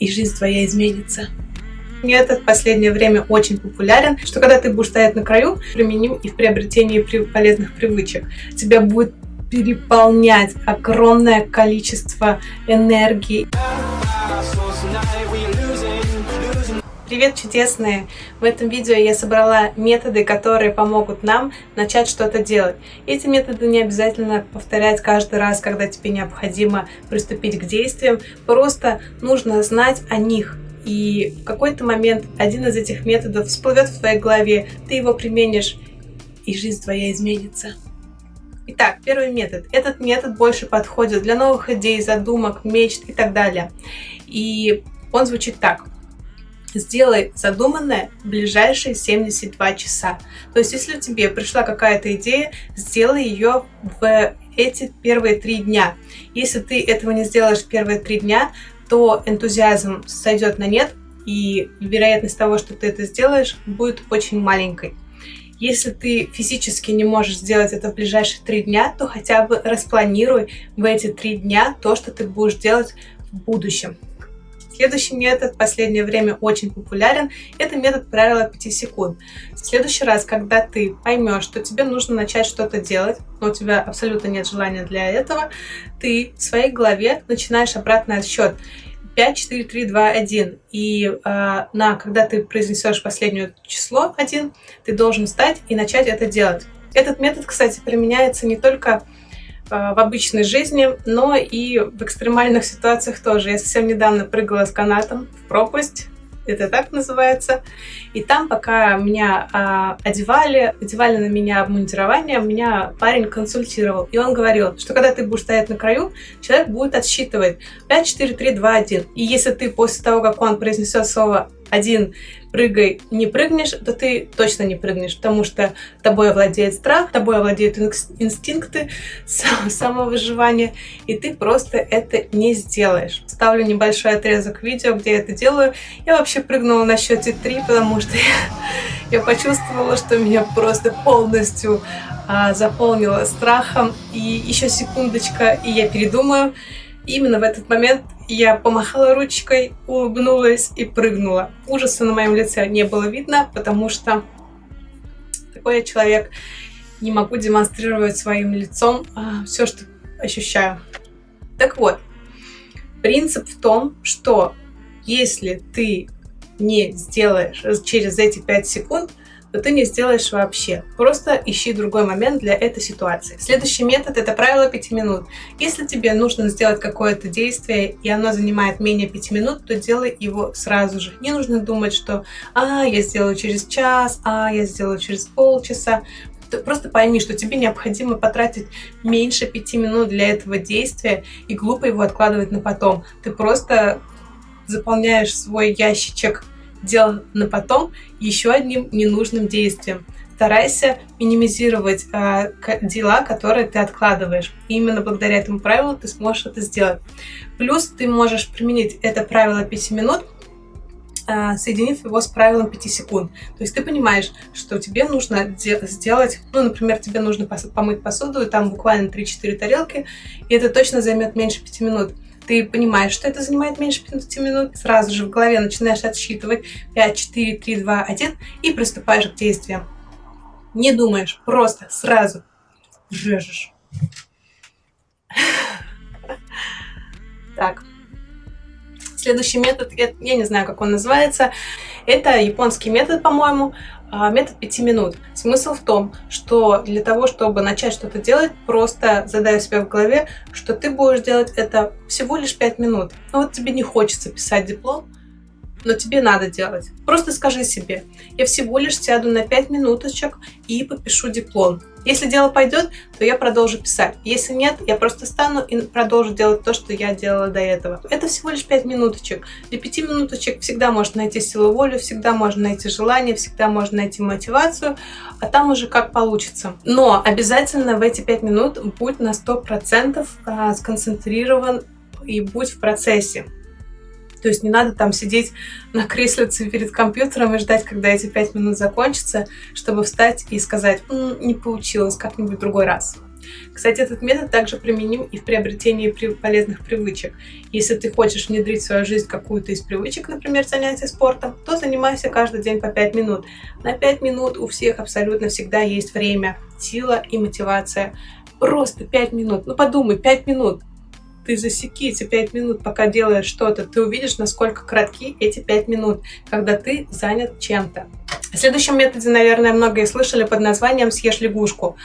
и жизнь твоя изменится. Метод в последнее время очень популярен, что когда ты будешь стоять на краю, применим и в приобретении полезных привычек. Тебя будет переполнять огромное количество энергии. Привет, чудесные! В этом видео я собрала методы, которые помогут нам начать что-то делать. Эти методы не обязательно повторять каждый раз, когда тебе необходимо приступить к действиям. Просто нужно знать о них. И в какой-то момент один из этих методов всплывет в твоей голове, ты его применишь, и жизнь твоя изменится. Итак, первый метод. Этот метод больше подходит для новых идей, задумок, мечт и так далее. И он звучит так. Сделай задуманное в ближайшие 72 часа. То есть, если тебе пришла какая-то идея, сделай ее в эти первые три дня. Если ты этого не сделаешь первые три дня, то энтузиазм сойдет на нет, и вероятность того, что ты это сделаешь, будет очень маленькой. Если ты физически не можешь сделать это в ближайшие три дня, то хотя бы распланируй в эти три дня то, что ты будешь делать в будущем. Следующий метод в последнее время очень популярен. Это метод правила 5 секунд. В следующий раз, когда ты поймешь, что тебе нужно начать что-то делать, но у тебя абсолютно нет желания для этого, ты в своей голове начинаешь обратный отсчет. 5, 4, 3, 2, 1. И э, на, когда ты произнесешь последнее число 1, ты должен встать и начать это делать. Этот метод, кстати, применяется не только в обычной жизни, но и в экстремальных ситуациях тоже. Я совсем недавно прыгала с канатом в пропасть, это так называется. И там, пока меня а, одевали, одевали на меня обмундирование, меня парень консультировал. И он говорил, что когда ты будешь стоять на краю, человек будет отсчитывать 5, 4, 3, 2, 1. И если ты после того, как он произнесет слово один прыгай, не прыгнешь, то ты точно не прыгнешь, потому что тобой овладеет страх, тобой овладеют инстинкты самовыживания, и ты просто это не сделаешь. Ставлю небольшой отрезок видео, где я это делаю. Я вообще прыгнула на счете 3, потому что я, я почувствовала, что меня просто полностью а, заполнило страхом. И еще секундочка, и я передумаю. Именно в этот момент я помахала ручкой, улыбнулась и прыгнула. Ужаса на моем лице не было видно, потому что такой я человек. Не могу демонстрировать своим лицом а, все, что ощущаю. Так вот, принцип в том, что если ты не сделаешь через эти 5 секунд, то ты не сделаешь вообще. Просто ищи другой момент для этой ситуации. Следующий метод – это правило 5 минут. Если тебе нужно сделать какое-то действие, и оно занимает менее 5 минут, то делай его сразу же. Не нужно думать, что «а, я сделаю через час», «а, я сделаю через полчаса». Просто пойми, что тебе необходимо потратить меньше 5 минут для этого действия и глупо его откладывать на потом. Ты просто заполняешь свой ящичек дел на потом еще одним ненужным действием. Старайся минимизировать э, дела, которые ты откладываешь. И именно благодаря этому правилу ты сможешь это сделать. Плюс ты можешь применить это правило 5 минут, э, соединив его с правилом 5 секунд. То есть ты понимаешь, что тебе нужно сделать, ну, например, тебе нужно помыть посуду, и там буквально 3-4 тарелки, и это точно займет меньше 5 минут ты понимаешь, что это занимает меньше 15 минут, сразу же в голове начинаешь отсчитывать 5, 4, 3, 2, 1 и приступаешь к действиям. Не думаешь, просто сразу режешь. Так. Следующий метод, я не знаю, как он называется, это японский метод, по-моему. А, метод 5 минут. Смысл в том, что для того, чтобы начать что-то делать, просто задай себе в голове, что ты будешь делать это всего лишь 5 минут. Ну вот тебе не хочется писать диплом, но тебе надо делать. Просто скажи себе, я всего лишь сяду на 5 минуточек и попишу диплом. Если дело пойдет, то я продолжу писать. Если нет, я просто стану и продолжу делать то, что я делала до этого. Это всего лишь 5 минуточек. Для 5 минуточек всегда можно найти силу воли, всегда можно найти желание, всегда можно найти мотивацию, а там уже как получится. Но обязательно в эти 5 минут будь на 100% а, сконцентрирован и будь в процессе. То есть не надо там сидеть на креслице перед компьютером и ждать, когда эти пять минут закончатся, чтобы встать и сказать, М, не получилось, как-нибудь другой раз. Кстати, этот метод также применим и в приобретении полезных привычек. Если ты хочешь внедрить в свою жизнь какую-то из привычек, например, занятия спортом, то занимайся каждый день по 5 минут. На 5 минут у всех абсолютно всегда есть время, сила и мотивация. Просто 5 минут. Ну подумай, 5 минут ты засеки эти 5 минут, пока делаешь что-то, ты увидишь, насколько кратки эти 5 минут, когда ты занят чем-то. О следующем методе, наверное, многие слышали под названием «съешь лягушку».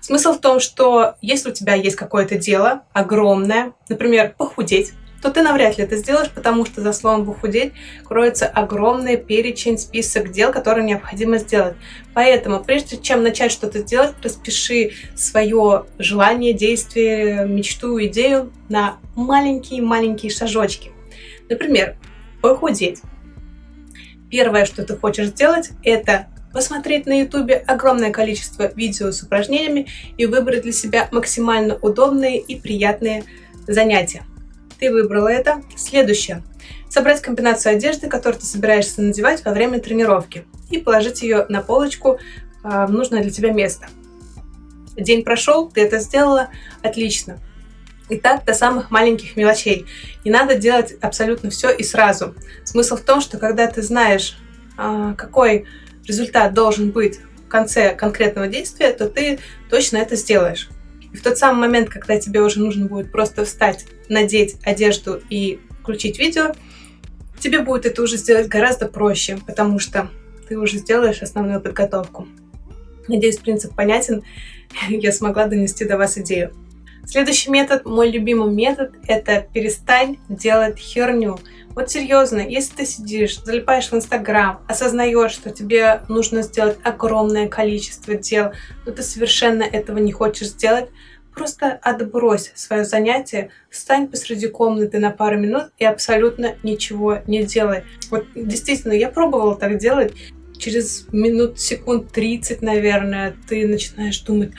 Смысл в том, что если у тебя есть какое-то дело огромное, например, похудеть, то ты навряд ли это сделаешь, потому что за словом «похудеть» кроется огромный перечень, список дел, которые необходимо сделать. Поэтому, прежде чем начать что-то делать, распиши свое желание, действие, мечту, идею на маленькие-маленькие шажочки. Например, похудеть. Первое, что ты хочешь сделать, это посмотреть на ютубе огромное количество видео с упражнениями и выбрать для себя максимально удобные и приятные занятия. Ты выбрала это. Следующее. Собрать комбинацию одежды, которую ты собираешься надевать во время тренировки и положить ее на полочку а, в нужное для тебя место. День прошел, ты это сделала, отлично. И так до самых маленьких мелочей. Не надо делать абсолютно все и сразу. Смысл в том, что когда ты знаешь, а, какой результат должен быть в конце конкретного действия, то ты точно это сделаешь. И в тот самый момент, когда тебе уже нужно будет просто встать, надеть одежду и включить видео, тебе будет это уже сделать гораздо проще, потому что ты уже сделаешь основную подготовку. Надеюсь, принцип понятен, я смогла донести до вас идею. Следующий метод, мой любимый метод, это перестань делать херню. Вот серьезно, если ты сидишь, залипаешь в Инстаграм, осознаешь, что тебе нужно сделать огромное количество дел, но ты совершенно этого не хочешь сделать, просто отбрось свое занятие, встань посреди комнаты на пару минут и абсолютно ничего не делай. Вот действительно, я пробовала так делать, через минут, секунд 30, наверное, ты начинаешь думать,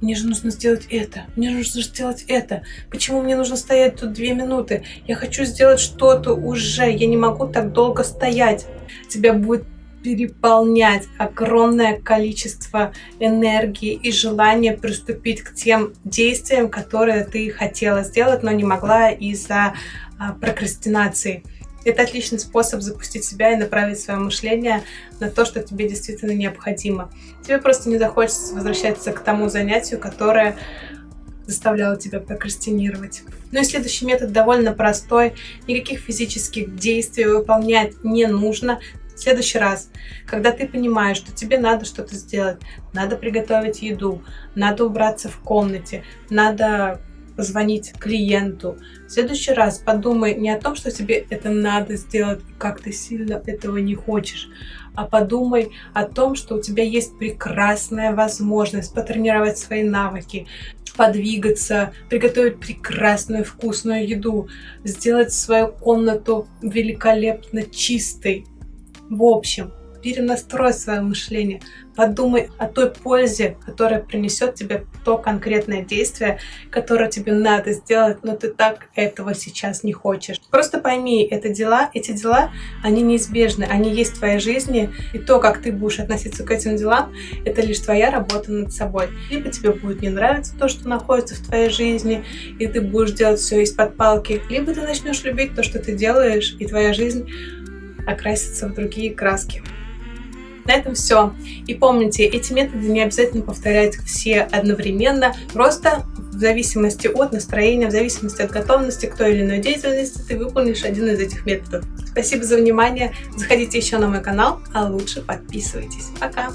мне же нужно сделать это, мне нужно сделать это. Почему мне нужно стоять тут две минуты? Я хочу сделать что-то уже, я не могу так долго стоять. Тебя будет переполнять огромное количество энергии и желания приступить к тем действиям, которые ты хотела сделать, но не могла из-за а, прокрастинации. Это отличный способ запустить себя и направить свое мышление на то, что тебе действительно необходимо. Тебе просто не захочется возвращаться к тому занятию, которое заставляло тебя прокрастинировать. Ну и следующий метод довольно простой. Никаких физических действий выполнять не нужно. В следующий раз, когда ты понимаешь, что тебе надо что-то сделать, надо приготовить еду, надо убраться в комнате, надо позвонить клиенту. В следующий раз подумай не о том, что тебе это надо сделать, как ты сильно этого не хочешь, а подумай о том, что у тебя есть прекрасная возможность потренировать свои навыки, подвигаться, приготовить прекрасную вкусную еду, сделать свою комнату великолепно чистой. В общем, перенастрой свое мышление, подумай о той пользе, которая принесет тебе то конкретное действие, которое тебе надо сделать, но ты так этого сейчас не хочешь. Просто пойми, это дела, эти дела, они неизбежны, они есть в твоей жизни, и то, как ты будешь относиться к этим делам, это лишь твоя работа над собой. Либо тебе будет не нравиться то, что находится в твоей жизни, и ты будешь делать все из-под палки, либо ты начнешь любить то, что ты делаешь, и твоя жизнь окрасится в другие краски. На этом все. И помните, эти методы не обязательно повторять все одновременно, просто в зависимости от настроения, в зависимости от готовности к той или иной деятельности, ты выполнишь один из этих методов. Спасибо за внимание. Заходите еще на мой канал, а лучше подписывайтесь. Пока!